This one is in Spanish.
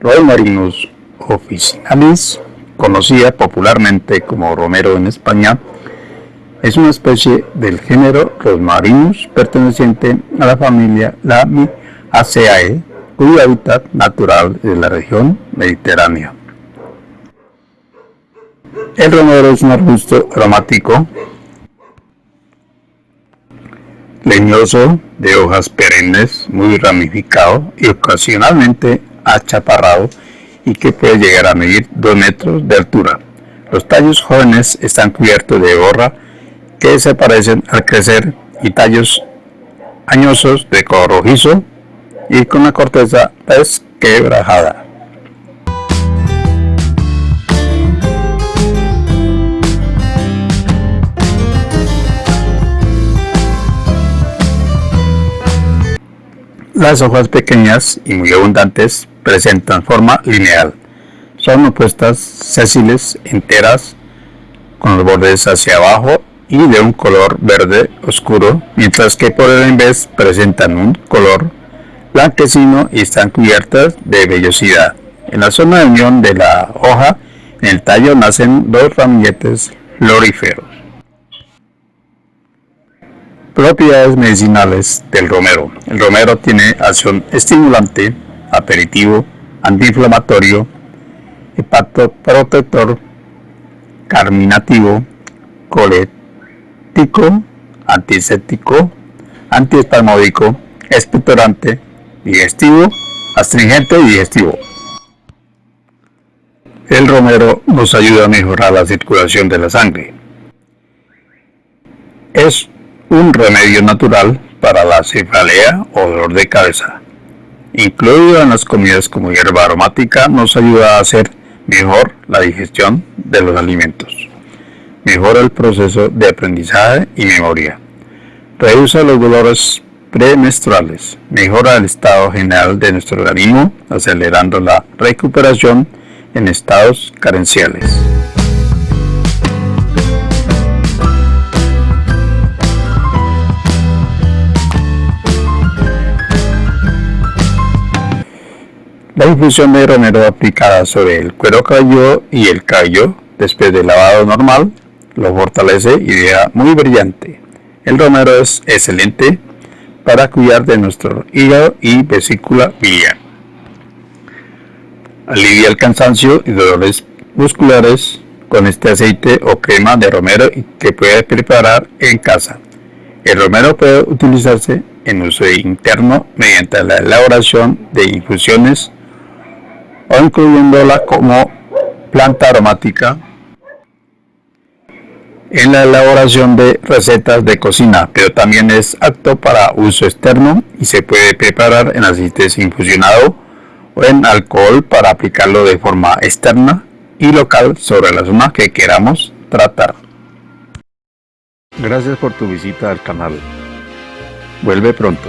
Romarinus officinalis, conocida popularmente como romero en España, es una especie del género Rosmarinus perteneciente a la familia Lamiaceae, cuyo hábitat natural es la región mediterránea. El romero es un arbusto aromático leñoso, de hojas perennes, muy ramificado y ocasionalmente achaparrado y que puede llegar a medir 2 metros de altura. Los tallos jóvenes están cubiertos de borra que desaparecen al crecer y tallos añosos de color rojizo y con la corteza desquebrajada. Las hojas pequeñas y muy abundantes presentan forma lineal. Son opuestas, sésiles, enteras, con los bordes hacia abajo y de un color verde oscuro, mientras que por el vez presentan un color blanquecino y están cubiertas de vellosidad. En la zona de unión de la hoja, en el tallo nacen dos ramilletes floríferos. Propiedades medicinales del romero. El romero tiene acción estimulante, aperitivo, antiinflamatorio, hepatoprotector, carminativo, colético, antiséptico, antiespasmódico, expectorante, digestivo, astringente y digestivo. El romero nos ayuda a mejorar la circulación de la sangre. Es un remedio natural para la cefalea o dolor de cabeza. Incluido en las comidas como hierba aromática, nos ayuda a hacer mejor la digestión de los alimentos. Mejora el proceso de aprendizaje y memoria. Reduce los dolores premenstruales. Mejora el estado general de nuestro organismo, acelerando la recuperación en estados carenciales. La infusión de romero aplicada sobre el cuero cabelludo y el cabello después del lavado normal lo fortalece y deja muy brillante. El romero es excelente para cuidar de nuestro hígado y vesícula biliar. Alivia el cansancio y dolores musculares con este aceite o crema de romero que puede preparar en casa. El romero puede utilizarse en uso interno mediante la elaboración de infusiones o incluyéndola como planta aromática en la elaboración de recetas de cocina, pero también es apto para uso externo y se puede preparar en aceite infusionado o en alcohol para aplicarlo de forma externa y local sobre la zona que queramos tratar. Gracias por tu visita al canal. Vuelve pronto.